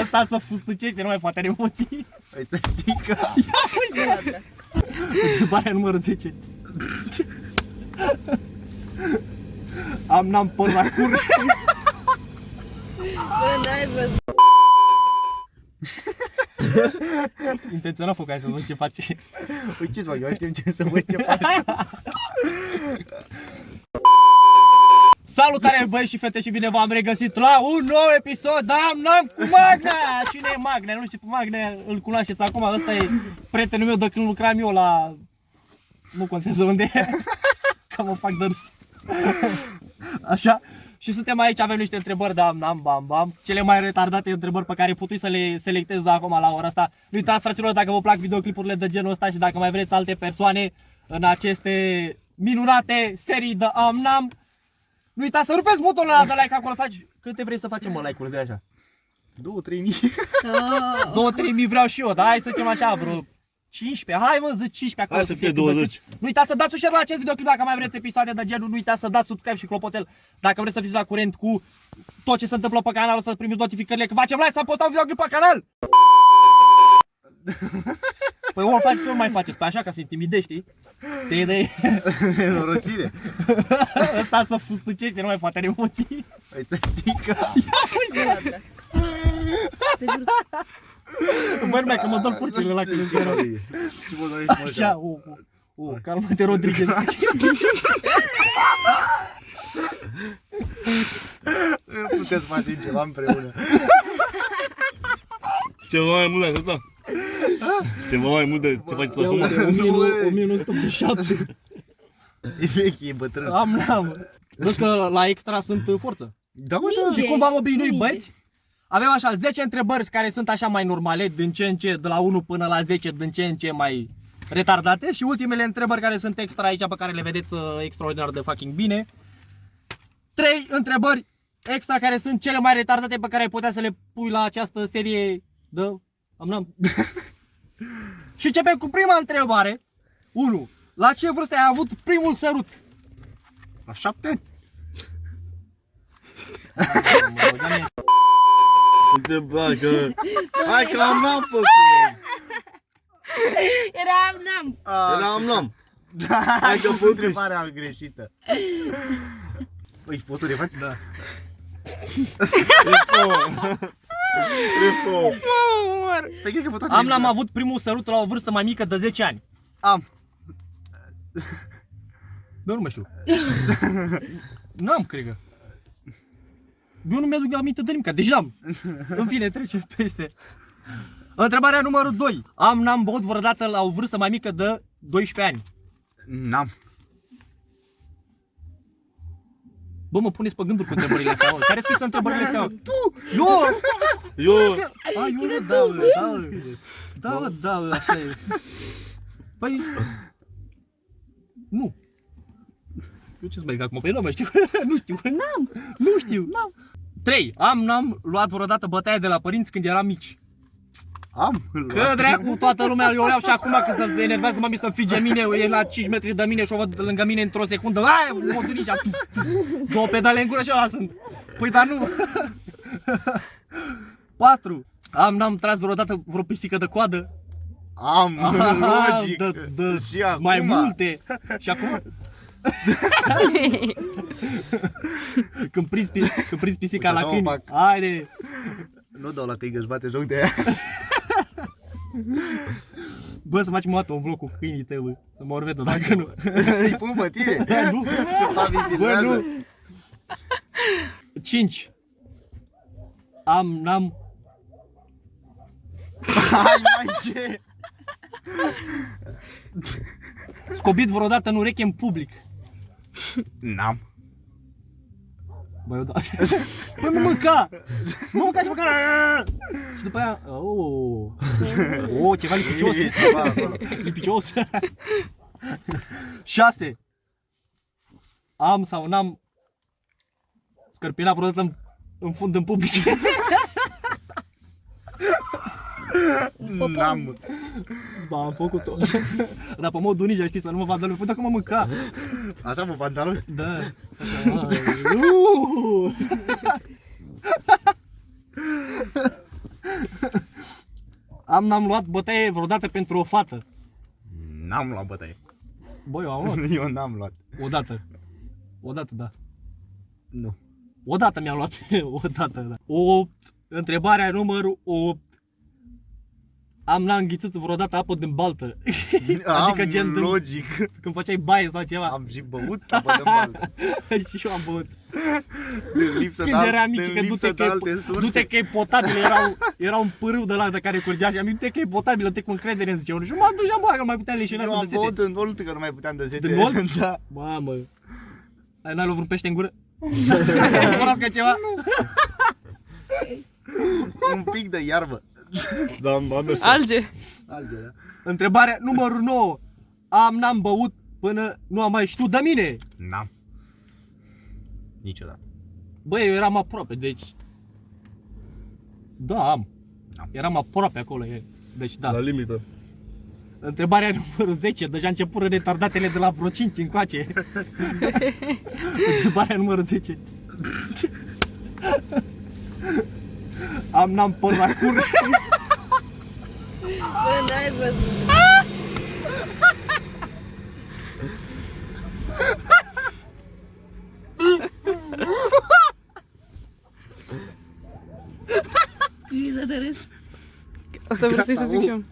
Ăsta să fustucește, nu mai poate are emoții. Păi să știi că... Întrebarea numărul 10. Am n-am păr la cur. Bă, n-ai văzut. Intenționat făcut să văd ce face. Uite-ți mă, eu știu ce să văd ce faci. Salutare băieți și fete și bine v-am regăsit la un nou episod Am n-am cu Magnea! Cine e Magnea? Nu știu pe Magnea, îl cunoașteți acum, ăsta e prietenul meu de când lucram eu la... Nu contează unde e, că mă fac de râs. Așa, și suntem aici, avem niște întrebări de am, am, bam, bam Cele mai retardate întrebări pe care putui să le selectez acum la ora asta Nu uitați fraților dacă vă plac videoclipurile de genul ăsta și dacă mai vreți alte persoane în aceste minunate serii de am, n-am nu uitați să rupeți butonul ăla de like acolo, faci... Câte vrei să facem, mă, like-uri, zi așa? 2-3 mii. Oh, 2-3 mii vreau și eu, dar hai să zicem așa, vreo 15, hai mă, zic 15 acolo Hai să fie cât de 20. cât. Nu uitați să dați un share la acest videoclip dacă mai vreți episoade de genul, nu uitați să dați subscribe și clopoțel dacă vreți să fiți la curent cu tot ce se întâmplă pe canal, să primiți notificările că facem live, să postăm un videoclip pe canal! Păi o faci să nu mai faceți, pe așa ca să intimidești, știi? Te idei Nenorocire. ăsta să fustucește, nu mai poate are emoții. Păi să știi că... Te jur, Băi, numai că mă dor furcile la când îmi rău. Ce mă dorești, mă, Așa, o, o, o, calmă-te, Rodriguez. Nu putem să facem ceva împreună. Ceva mai mult de atâta? Ceva mai mult de ce faci tu Ia acum? uite, 1900 1987. E vechi, e bătrân. Am, n-am. Vezi că la extra sunt uh, forță. Da, mă, da. Minge. Și cum v-am obișnuit, Minge. băieți? Avem așa 10 întrebări care sunt așa mai normale, din ce în ce, de la 1 până la 10, din ce în ce mai retardate și ultimele întrebări care sunt extra aici, pe care le vedeți uh, extraordinar de fucking bine. 3 întrebări extra care sunt cele mai retardate pe care ai putea să le pui la această serie de... Am n-am. și începem cu prima întrebare. 1. La ce vârstă ai avut primul sărut? La șapte ani. Mă băgam mie. Uite, bă, că... Hai că am n-am făcut! Eram, n-am. Era am n-am. Hai că că făcut. întrebarea greșită. Păi, poți să le faci? Da. Refo. Refo. Mă omor. Păi, cred că pe toate Am le- l-am avut primul sărut la o vârstă mai mică de 10 ani. Am. Eu nu mai știu. N-am, cred că. Eu nu mi-aduc aminte de nimic, deci n-am. În fine, trecem peste. Întrebarea numărul 2. Am, n-am băut vreodată la o vârstă mai mică de 12 ani. N-am. Bă, mă puneți pe gânduri cu întrebările astea, mă. Care scris întrebările astea? mă? Tu! Eu! Eu... A, eu nu, da, mă, da, mă. da, mă, da, mă, așa e. Păi... Nu. Eu ce-ți mai acum? Păi nu mai știu. nu știu. N-am. Nu știu. N-am. 3. Am, n-am luat vreodată bătaie de la părinți când eram mici. Am. Că dracu, toată lumea, eu o iau și acum când se enervează mami să înfige mine, e la 5 metri de mine și o văd lângă mine într-o secundă, aia, mă duc nici două pedale în gură și ăla sunt. Păi dar nu. 4. Am, n-am tras vreodată vreo pisică de coadă? Am, Aha, logic. de, de, Și acum. mai multe. Și acum? când prinzi, pi- când prinzi pisica Uite, la așa o câini, fac. haide. Nu dau la că își bate joc de aia. Bă, să facem o dată un vlog cu câinii tăi, bă. Să mă orvedă, dacă nu. Îi pun pe tine. Da, nu. Și Fabi Bă, filmează. nu. 5. Am, n-am, Hai mai ce? scobit vreodată în ureche în public. N-am. Bă, eu da. Păi mă mânca! Mă mânca și măcar... Și după aia... Oh, oh ceva lipicios. E ceva acolo. Lipicios. 6. Am sau n-am scărpinat vreodată în, în fund în public. N-am. Ba, am făcut-o. Dar pe modul ninja, știi, să nu mă vadă lumea. Păi dacă mă mânca. Așa mă pantaloni? Da. Așa. ai. Uh! Am, n-am luat bătaie vreodată pentru o fată. N-am luat bătaie. Băi, eu am luat. Eu n-am luat. Odată. Odată, da. Nu. Odată mi-am luat. Odată, da. O întrebare numărul 8. Am n-am înghițit vreodată apă din baltă. adică am, gen din- logic. Când făceai baie sau ceva. Am și băut apă de baltă. și eu am băut. De lipsă Când de, eram al- mici, de că du-te lipsă că, de alte e, surse. du-te că e potabil, era, un- era un pârâu de la de care curgea și am zis, du-te că e potabil, te cu încredere în zice unul. Și m-am dus și am băgat, că nu mai puteam leșina Eu să am de sete. băut în Olt, că nu mai puteam de sete. Din Olt? da. Mamă. Ai n-ai luat vreun pește în gură? Cunoască ceva? Un pic de iarbă. Da, am, am mers. Alge. Alge, da? Întrebarea numărul 9. Am, n-am băut până nu am mai știut de mine. N-am. Niciodată. Băi, eu eram aproape, deci... Da, am. Am. Eram aproape acolo, e. Deci da. La limită. Întrebarea numărul 10, deja început retardatele de la vreo 5 încoace. Întrebarea numărul 10. Am n-am păr la cur. Bă, n-ai văzut. Criză de râs. O să vrei să zic și eu.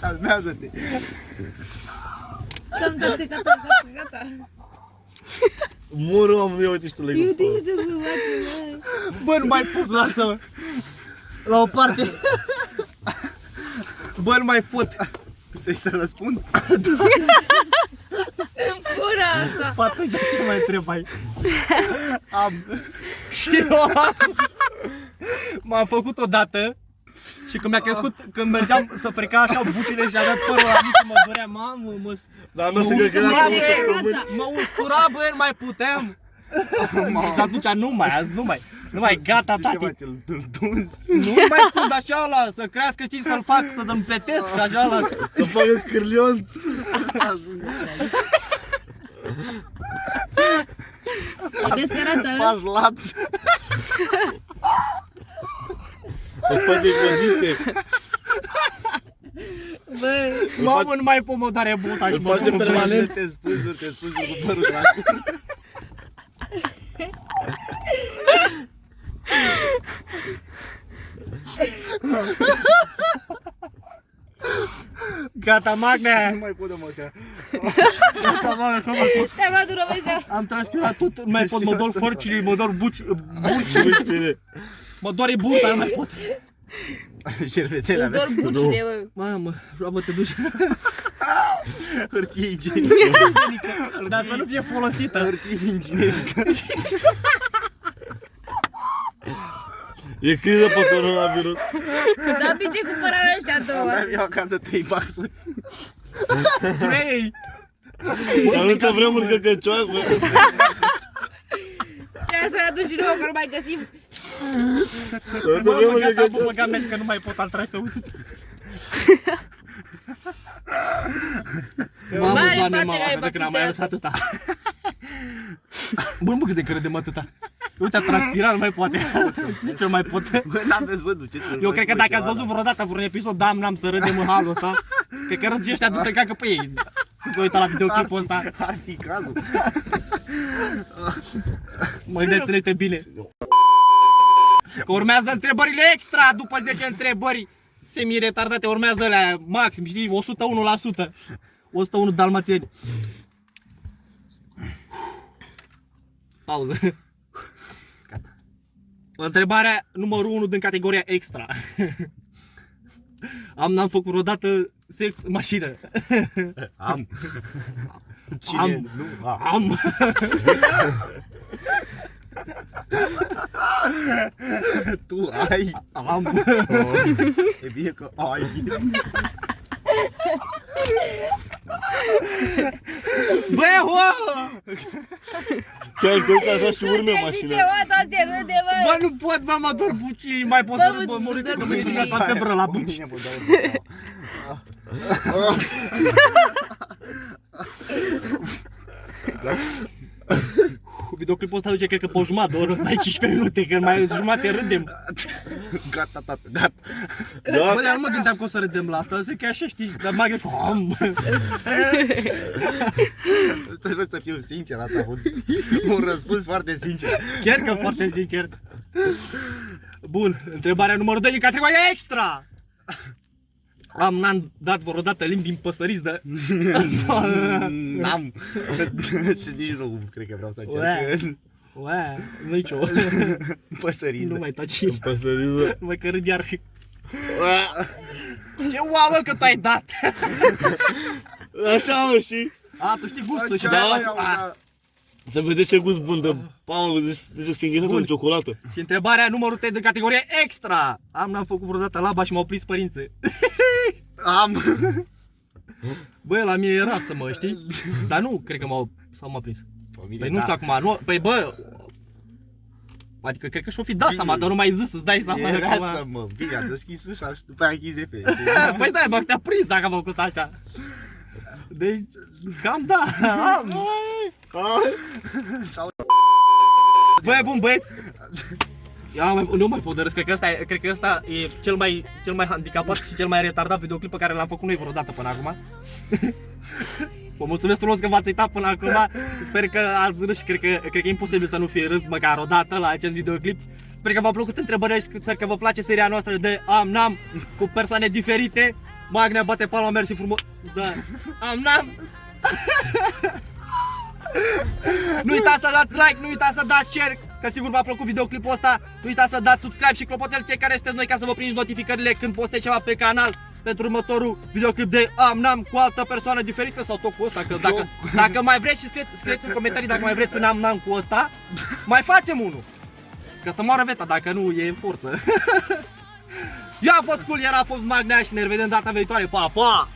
Calmează-te. Cam toate, gata, gata, gata. Mură, am, ia uite și tu Eu legul. de de bă, bă, Bă, nu mai pot, lasă-mă. La o parte. Bă, nu mai pot. Trebuie să răspund. Pura asta. Atunci de ce mai întrebai? Am. Și eu am. M-am făcut odată și când mi-a crescut, când mergeam să freca așa bucile și aveam părul la mic și mă dorea, mamă, mă, Dar mă nu se cred că era ustura, acum bă, săptămâni. mă ustura, bă, nu mai puteam. Dar atunci nu mai, azi nu mai, nu mai, gata, Ce tati. faci? Îl îl tunzi? Nu mai pun așa la, să crească, știi, să-l fac, să-l împletesc, așa la... Să facă cârlion. E descărață, Faci laț. Să faci de condiție. Bă, Mamă, nu mai pot, mă doare buta și Îl mă face pun în permanent. blană. Te spânzuri, te spânzuri cu părul la cur. Gata, Magne! Nu mai pot de măcar. Gata, Magne, că mă te-am luat un România. Am transpirat tot, nu mai pot, Și mă eu dor să fărcile, mă dor buci, buci, Uite-le. mă doare burta, nu mai pot. Șervețelea Îmi mea. dor bucile, bă. Mamă, roabă te duci. Hârtie igienică. Dar să nu fie folosită. Hârtie inginerică. E criză pe coronavirus. Dar pe ce cumpărarea ăștia două? Aveam eu acasă 3 baxuri. Vrei? Dar nu te vremuri căcăcioasă. Trebuie să-l aduci și nouă, că nu mai găsim. Nu te Bă, vremuri gata, bă, căcăcioasă. băga mea că nu mai pot al tragi pe uite. Mamă, Mare doamne, parte mă, ai cred că n-am mai bătut adus atâta. Bă, nu mă cât de credem atâta. Uite, a transpirat, nu mai poate. Nici nu mai pot. Bă, n-aveți văzut ce Eu cred că dacă ați văzut vreodată vreun episod, da, n-am să râdem în halul ăsta. Cred că râd și ăștia du-se cacă pe ei. Când se uită la videoclipul ăsta, Ar fi cazul. mă gândeți-le bine. Că urmează întrebările extra după 10 întrebări semi-retardate, urmează alea maxim, știi, 101%. 101 dalmațieni. Pauză. Întrebarea numărul 1 din categoria extra. Am, n-am făcut vreodată sex în mașină. Am. Cine? Am. Nu, a. Am. Tu ai. Am. E bine că ai. Bă, ho! Chiar te uiți așa și urme Te-ai mașina. zice, o, dar te râde, bă. Bă, nu pot, mă, mă dor bucii, mai pot Bă, să mă, bă, mă dor ridic că bucii. mi-a dat febră la Pe buci. mine mă doare. Videoclipul ăsta duce, cred că pe o jumătate de oră, stai 15 minute, că mai jumătate râdem. Gata, tată, gata. Bă, dar nu mă gândeam că o să râdem la asta, zic că e așa, știi, dar mă gândesc, am. Trebuie să fiu sincer, asta a fost un răspuns foarte sincer. Chiar că foarte sincer. Bun, întrebarea numărul 2 din categoria extra. Am n-am dat vreodată limbi în păsăriți de... N-am. Și nici nu cred că vreau să Ue. încerc. Ue, nicio. Păsăriți. Nu mai taci. Păsăriză. Nu mai că râd iar. Ce uau, că tu ai dat. Așa mă și A, tu știi gustul și de Da, aia. da, da. să vedeți ce gust bun de Paul, ziceți că e înghețată Bun. în ciocolată. Și întrebarea numărul 3 de categorie extra. Am n-am făcut vreodată laba și m-au prins părinții. Am. Bă, la mine era să mă, știi? Dar nu, cred că m-au, sau m-a prins. Păi nu știu acum, nu, păi bă, Adică cred că și-o fi dat seama, dar nu mai zis să-ți dai seama Era acum. asta, mă. Bine, a deschis ușa și după aia a închis repede. Păi da, bă, te-a prins dacă am făcut așa. Deci, cam da, am. Băi, bun băieți. Eu nu mai, nu mai pot de râs, cred că ăsta, e, cred că ăsta e cel mai, cel mai handicapat și cel mai retardat videoclip pe care l-am făcut noi vreodată până acum. Vă mulțumesc frumos că v-ați uitat până acum. Sper că ați râs și cred că, cred că e imposibil să nu fie râs măcar o dată la acest videoclip. Sper că v-a plăcut întrebările și sper că vă place seria noastră de Am Nam cu persoane diferite. Magnea bate palma, mersi frumos. Da. Am Nam. Nu uitați să dați like, nu uitați să dați share, că sigur v-a plăcut videoclipul ăsta. Nu uitați să dați subscribe și clopoțel cei care sunteți noi ca să vă primiți notificările când postez ceva pe canal pentru următorul videoclip de Am Nam cu altă persoană diferită sau tot cu ăsta, că dacă, dacă mai vreți și scrieți, scrieți în comentarii dacă mai vreți un Am Nam cu ăsta, mai facem unul. Că să moară veta, dacă nu e în forță. Eu am fost cool, iar a fost Magnea și ne revedem data viitoare. Pa, pa!